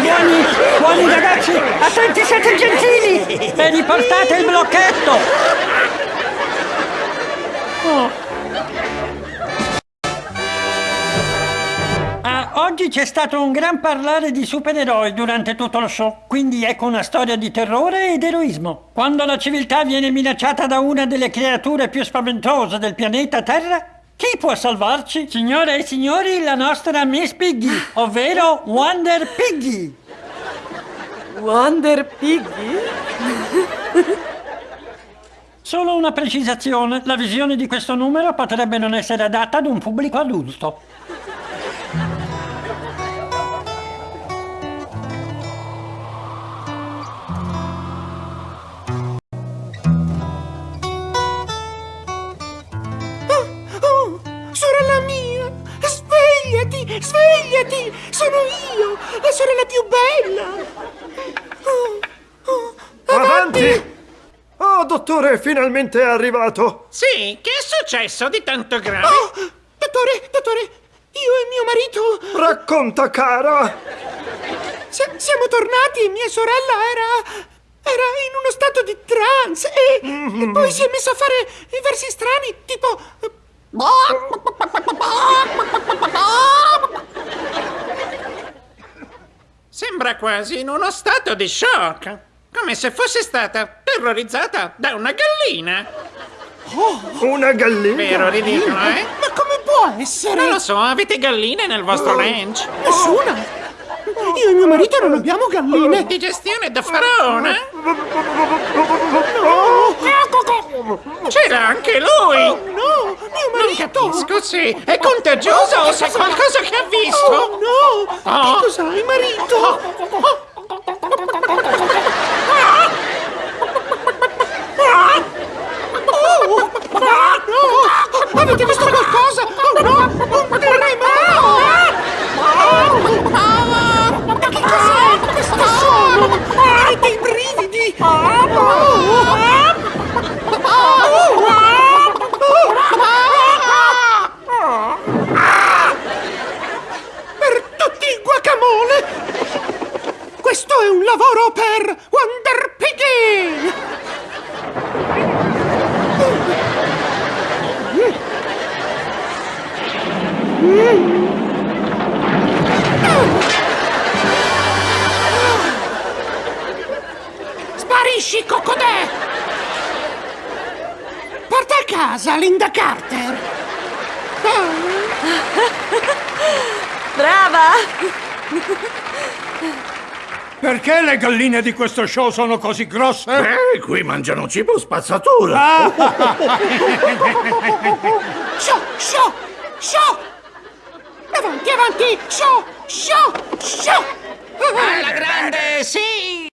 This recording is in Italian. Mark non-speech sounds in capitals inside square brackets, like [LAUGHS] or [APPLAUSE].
buoni, buoni, buoni ragazzi! Attenti, siete gentili! E riportate il blocchetto! Oh. Ah, oggi c'è stato un gran parlare di supereroi durante tutto lo show, quindi ecco una storia di terrore ed eroismo. Quando la civiltà viene minacciata da una delle creature più spaventose del pianeta Terra, chi può salvarci? Signore e signori, la nostra Miss Piggy, ovvero Wonder Piggy. Wonder Piggy? [LAUGHS] Solo una precisazione, la visione di questo numero potrebbe non essere adatta ad un pubblico adulto. Svegliati, svegliati! Sono io, la sorella più bella! Oh, oh, Avanti! Oh, dottore, finalmente è arrivato! Sì, che è successo di tanto grave? Oh, dottore, dottore, io e mio marito Racconta, cara! si- siamo tornati e mia sorella era... era in uno stato di trance e, e poi si è messa a fare i versi strani, tipo... Sembra quasi in uno stato di shock. Come se fosse stata terrorizzata da una gallina. Una gallina? Vero ridicolo, eh? Ma come può essere? Non lo so, avete galline nel vostro ranch? Nessuna! Io e mio marito non abbiamo galline! Digestione da faraone? C'era anche lui! No! Mio Non marito! capisco se è contagioso o se è qualcosa che ha Oh visto. No! Oh. Che cos'hai, marito? Oh, no! Avete visto qualcosa? Oh no! Un terremoto! Ma che cos'è questo suono? Hai dei brividi! Per tutti i guacamole! Questo è un lavoro per Wonder Piggy! Sparisci, Cocodè! Porta a casa Linda Carter! Brava! Perché le galline di questo show sono così grosse? Eh, qui mangiano cibo spazzatura. [LAUGHS] Show, show, show! Avanti, avanti! Show, show, show! Alla grande, sì!